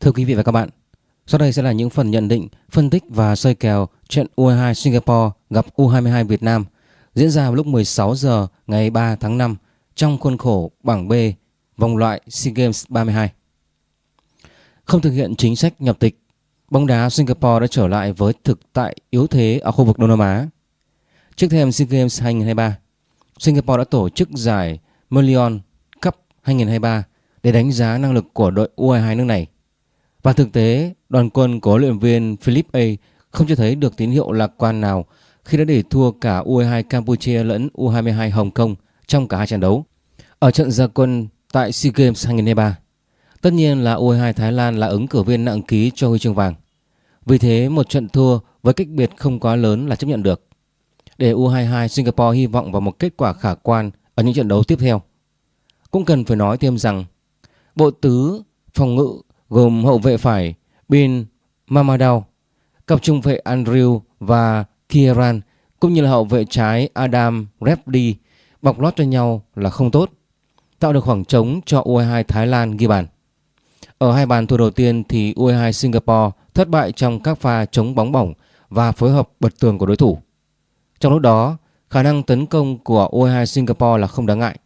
Thưa quý vị và các bạn, sau đây sẽ là những phần nhận định, phân tích và soi kèo trận U22 Singapore gặp U22 Việt Nam diễn ra vào lúc 16 giờ ngày 3 tháng 5 trong khuôn khổ bảng B vòng loại SEA Games 32. Không thực hiện chính sách nhập tịch, bóng đá Singapore đã trở lại với thực tại yếu thế ở khu vực Đông Nam Á. Trước thêm SEA Games 2023, Singapore đã tổ chức giải million Cup 2023 để đánh giá năng lực của đội U22 nước này. Và thực tế, đoàn quân của huấn luyện viên Philip A không cho thấy được tín hiệu lạc quan nào khi đã để thua cả U22 Campuchia lẫn U22 Hồng Kông trong cả hai trận đấu. Ở trận gia quân tại SEA Games 2023, tất nhiên là U22 Thái Lan là ứng cử viên nặng ký cho huy chương vàng. Vì thế một trận thua với cách biệt không quá lớn là chấp nhận được. Để U22 Singapore hy vọng vào một kết quả khả quan ở những trận đấu tiếp theo. Cũng cần phải nói thêm rằng bộ tứ phòng ngự gồm hậu vệ phải Bin Mamadou, cặp trung vệ Andrew và Kieran cũng như là hậu vệ trái Adam Repdi bọc lót cho nhau là không tốt, tạo được khoảng trống cho U22 Thái Lan ghi bàn. Ở hai bàn thua đầu tiên thì U22 Singapore thất bại trong các pha chống bóng bổng và phối hợp bật tường của đối thủ. Trong lúc đó, khả năng tấn công của U22 Singapore là không đáng ngại.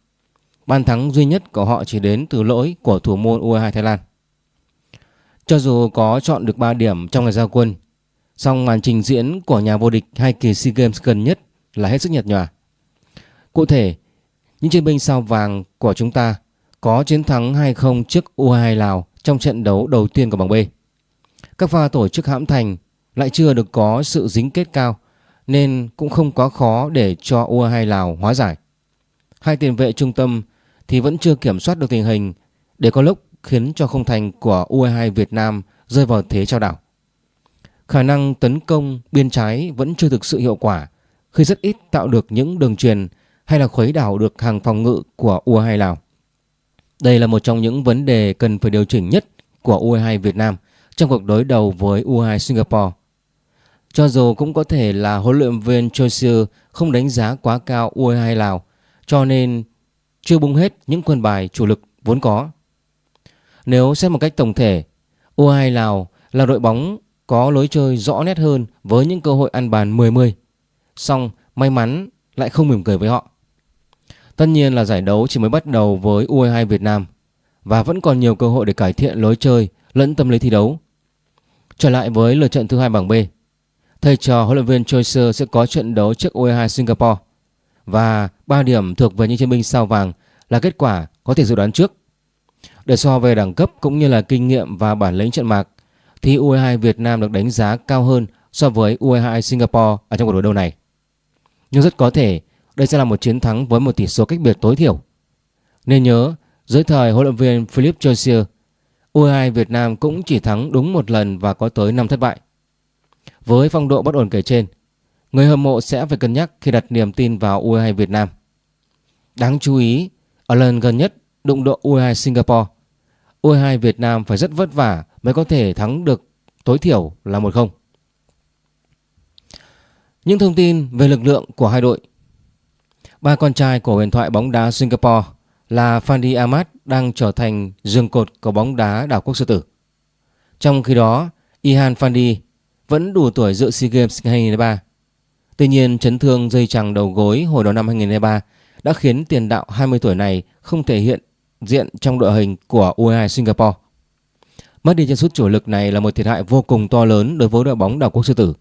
Bàn thắng duy nhất của họ chỉ đến từ lỗi của thủ môn U22 Thái Lan. Cho dù có chọn được 3 điểm trong ngày giao quân, song màn trình diễn của nhà vô địch hai kỳ SEA Games gần nhất là hết sức nhạt nhòa. Cụ thể, những chiến binh sao vàng của chúng ta có chiến thắng 2-0 trước U22 Lào trong trận đấu đầu tiên của bảng B. Các pha tổ chức hãm thành lại chưa được có sự dính kết cao nên cũng không quá khó để cho U22 Lào hóa giải. Hai tiền vệ trung tâm thì vẫn chưa kiểm soát được tình hình để có lúc khiến cho không thành của U22 Việt Nam rơi vào thế trao đảo. Khả năng tấn công biên trái vẫn chưa thực sự hiệu quả, khi rất ít tạo được những đường truyền hay là khuấy đảo được hàng phòng ngự của U22 Lào. Đây là một trong những vấn đề cần phải điều chỉnh nhất của U22 Việt Nam trong cuộc đối đầu với U22 Singapore. Cho dù cũng có thể là huấn luyện viên Choi không đánh giá quá cao U22 Lào, cho nên chưa bung hết những quân bài chủ lực vốn có. Nếu xét một cách tổng thể, U22 Lào là đội bóng có lối chơi rõ nét hơn với những cơ hội ăn bàn 10-10. Xong may mắn lại không mỉm cười với họ. Tất nhiên là giải đấu chỉ mới bắt đầu với U22 Việt Nam và vẫn còn nhiều cơ hội để cải thiện lối chơi lẫn tâm lý thi đấu. Trở lại với lượt trận thứ hai bảng B. Thầy trò huấn luyện viên Choi sẽ có trận đấu trước U22 Singapore và 3 điểm thuộc về những chiến binh sao vàng là kết quả có thể dự đoán trước. Để so về đẳng cấp cũng như là kinh nghiệm và bản lĩnh trận mạc thì U22 Việt Nam được đánh giá cao hơn so với U22 Singapore ở trong cuộc đối đầu này. Nhưng rất có thể đây sẽ là một chiến thắng với một tỷ số cách biệt tối thiểu. Nên nhớ, dưới thời huấn luyện viên Philip Josier, U22 Việt Nam cũng chỉ thắng đúng một lần và có tới 5 thất bại. Với phong độ bất ổn kể trên, người hâm mộ sẽ phải cân nhắc khi đặt niềm tin vào U22 Việt Nam. Đáng chú ý, ở lần gần nhất đụng độ U22 Singapore, U22 Việt Nam phải rất vất vả mới có thể thắng được tối thiểu là 1-0. Những thông tin về lực lượng của hai đội Ba con trai của huyền thoại bóng đá Singapore là Fandi Ahmad đang trở thành dương cột của bóng đá đảo quốc sư tử. Trong khi đó, Ihan Fandi vẫn đủ tuổi dự SEA Games 2023. Tuy nhiên, chấn thương dây chằng đầu gối hồi đầu năm 2023 đã khiến tiền đạo 20 tuổi này không thể hiện diện trong đội hình của U22 Singapore. Mất đi chân sút chủ lực này là một thiệt hại vô cùng to lớn đối với đội bóng đảo quốc sư tử.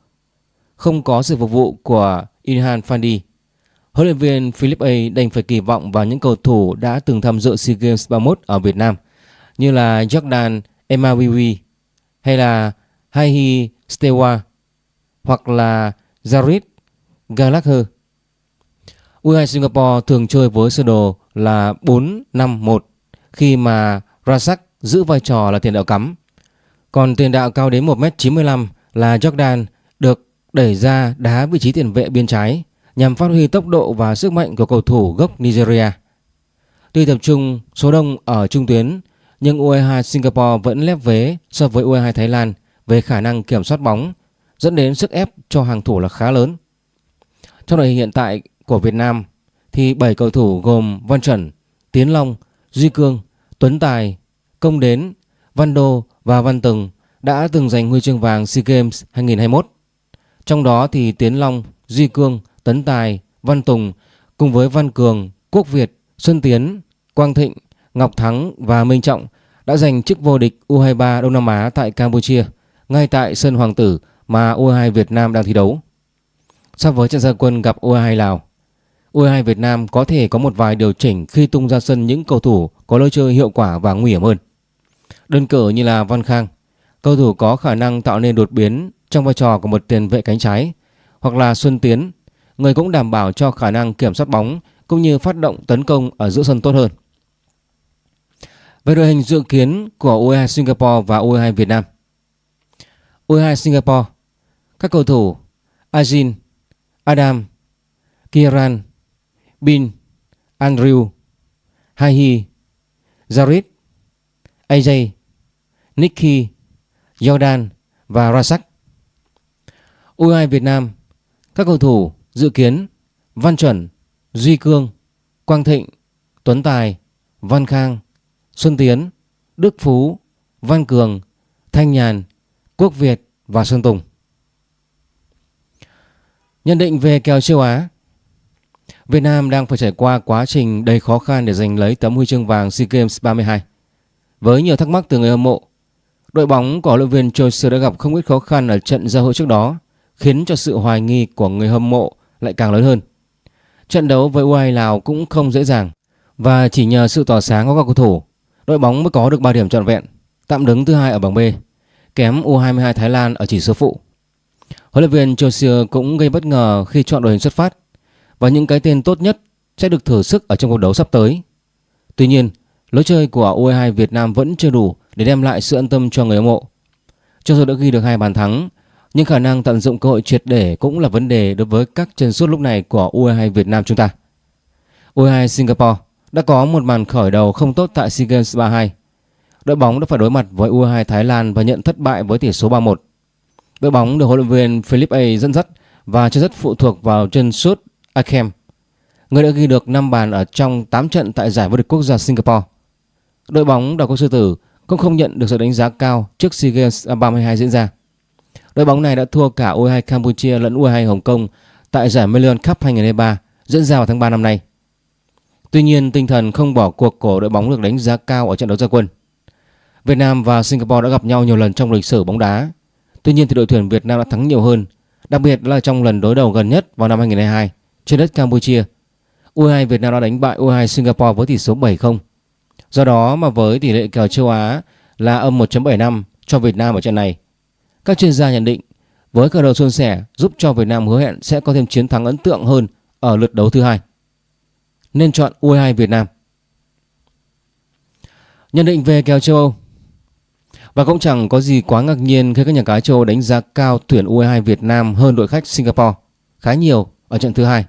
Không có sự phục vụ của Inhan Fandi, huấn luyện viên Philip A đành phải kỳ vọng vào những cầu thủ đã từng tham dự SEA Games 31 ở Việt Nam như là Jordan Emawiwi hay là Haihi Stewa hoặc là Jared Gallagher. U22 Singapore thường chơi với sơ đồ là 4-5-1 khi mà Razak giữ vai trò là tiền đạo cắm. Còn tiền đạo cao đến 1m95 là Jordan được đẩy ra đá vị trí tiền vệ biên trái nhằm phát huy tốc độ và sức mạnh của cầu thủ gốc Nigeria. Tuy tập trung số đông ở trung tuyến nhưng U22 Singapore vẫn lép vế so với U22 Thái Lan về khả năng kiểm soát bóng dẫn đến sức ép cho hàng thủ là khá lớn. Trong đội hình hiện tại của Việt Nam thì 7 cầu thủ gồm Văn Trần, Tiến Long, Duy Cương, Tuấn Tài, Công Đến Văn Đô và Văn Từng đã từng giành huy chương vàng SEA Games 2021. Trong đó thì Tiến Long, Duy Cương, Tấn Tài, Văn Tùng cùng với Văn Cường, Quốc Việt, Xuân Tiến, Quang Thịnh, Ngọc Thắng và Minh Trọng đã giành chức vô địch U23 Đông Nam Á tại Campuchia ngay tại sân Hoàng Tử mà U22 Việt Nam đang thi đấu. So với trận gia quân gặp U22 Lào, U22 Việt Nam có thể có một vài điều chỉnh khi tung ra sân những cầu thủ có lối chơi hiệu quả và nguy hiểm hơn. Đơn cử như là Văn Khang, cầu thủ có khả năng tạo nên đột biến trong vai trò của một tiền vệ cánh trái, hoặc là Xuân Tiến, người cũng đảm bảo cho khả năng kiểm soát bóng cũng như phát động tấn công ở giữa sân tốt hơn. Về đội hình dự kiến của U22 Singapore và U22 Việt Nam. U22 Singapore, các cầu thủ Ajin, Adam, Kieran, Bin, Andrew, Hahi, Jared, AJ, Nicky, Jordan và Rasak. U22 Việt Nam, các cầu thủ dự kiến Văn Chuẩn, Duy Cương, Quang Thịnh, Tuấn Tài, Văn Khang, Xuân Tiến, Đức Phú, Văn Cường, Thanh Nhàn, Quốc Việt và Sơn Tùng. Nhận định về kèo châu Á Việt Nam đang phải trải qua quá trình đầy khó khăn để giành lấy tấm huy chương vàng SEA Games 32. Với nhiều thắc mắc từ người hâm mộ, đội bóng của huấn luyện viên Choi đã gặp không ít khó khăn ở trận giao hữu trước đó, khiến cho sự hoài nghi của người hâm mộ lại càng lớn hơn. Trận đấu với U22 Lào cũng không dễ dàng và chỉ nhờ sự tỏa sáng của các cầu thủ, đội bóng mới có được 3 điểm trọn vẹn, tạm đứng thứ hai ở bảng B, kém U22 Thái Lan ở chỉ số phụ. Huấn luyện viên Choi cũng gây bất ngờ khi chọn đội hình xuất phát và những cái tên tốt nhất sẽ được thử sức ở trong cuộc đấu sắp tới. Tuy nhiên, lối chơi của U22 Việt Nam vẫn chưa đủ để đem lại sự an tâm cho người hâm mộ. Cho dù đã ghi được hai bàn thắng, nhưng khả năng tận dụng cơ hội triệt để cũng là vấn đề đối với các chân sút lúc này của U22 Việt Nam chúng ta. U22 Singapore đã có một màn khởi đầu không tốt tại SEA Games 32. Đội bóng đã phải đối mặt với U22 Thái Lan và nhận thất bại với tỷ số 3-1. Đội bóng được huấn luyện viên Philip A dẫn dắt và chưa rất phụ thuộc vào chân sút Akem, người đã ghi được 5 bàn ở trong 8 trận tại giải vô địch quốc gia Singapore. Đội bóng đào quốc sư tử cũng không nhận được sự đánh giá cao trước SEA Games 32 diễn ra. Đội bóng này đã thua cả U22 Campuchia lẫn U22 Hồng Kông tại giải Million Cup 2023 diễn ra vào tháng 3 năm nay. Tuy nhiên, tinh thần không bỏ cuộc của đội bóng được đánh giá cao ở trận đấu gia quân. Việt Nam và Singapore đã gặp nhau nhiều lần trong lịch sử bóng đá. Tuy nhiên thì đội tuyển Việt Nam đã thắng nhiều hơn, đặc biệt là trong lần đối đầu gần nhất vào năm 2022 trên đất Campuchia. U22 Việt Nam đã đánh bại U22 Singapore với tỷ số 7-0. Do đó mà với tỷ lệ kèo châu Á là âm 1.75 cho Việt Nam ở trận này, các chuyên gia nhận định với cờ đầu suôn sẻ giúp cho Việt Nam hứa hẹn sẽ có thêm chiến thắng ấn tượng hơn ở lượt đấu thứ hai. Nên chọn U22 Việt Nam. Nhận định về kèo châu Âu Và cũng chẳng có gì quá ngạc nhiên khi các nhà cái châu Âu đánh giá cao tuyển U22 Việt Nam hơn đội khách Singapore khá nhiều ở trận thứ hai.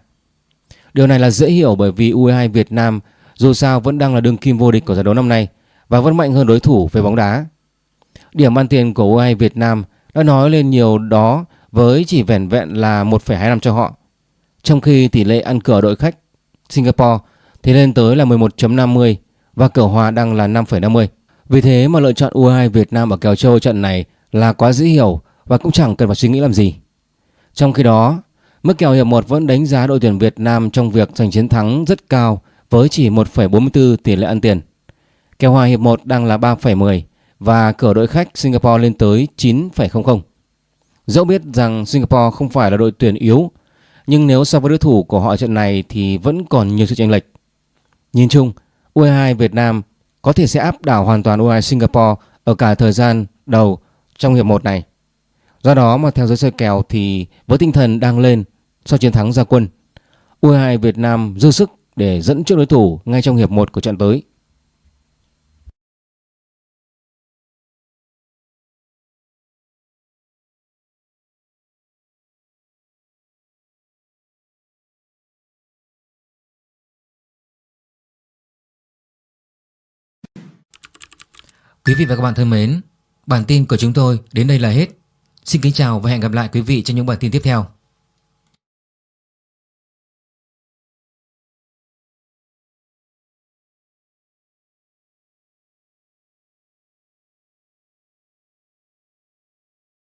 Điều này là dễ hiểu bởi vì U22 Việt Nam dù sao vẫn đang là đương kim vô địch của giải đấu năm nay và vẫn mạnh hơn đối thủ về bóng đá. Điểm ăn tiền của U22 Việt Nam đã nói lên nhiều đó với chỉ vẻn vẹn là 1,25 cho họ. Trong khi tỷ lệ ăn cửa đội khách Singapore thì lên tới là 11.50 và cửa hòa đang là 5,50. Vì thế mà lựa chọn U22 Việt Nam ở kèo châu trận này là quá dễ hiểu và cũng chẳng cần phải suy nghĩ làm gì. Trong khi đó, Mức kèo hiệp 1 vẫn đánh giá đội tuyển Việt Nam trong việc giành chiến thắng rất cao với chỉ 1,44 tỷ lệ ăn tiền. Kèo hòa hiệp 1 đang là 3,10 và cửa đội khách Singapore lên tới 9,00. Dẫu biết rằng Singapore không phải là đội tuyển yếu, nhưng nếu so với đối thủ của họ trận này thì vẫn còn nhiều sự chênh lệch. Nhìn chung, U22 Việt Nam có thể sẽ áp đảo hoàn toàn U22 Singapore ở cả thời gian đầu trong hiệp 1 này. Do đó mà theo giới soi kèo thì với tinh thần đang lên sau chiến thắng gia quân. U22 Việt Nam dư sức để dẫn trước đối thủ ngay trong hiệp 1 của trận tới. Quý vị và các bạn thân mến, bản tin của chúng tôi đến đây là hết. Xin kính chào và hẹn gặp lại quý vị trong những bản tin tiếp theo.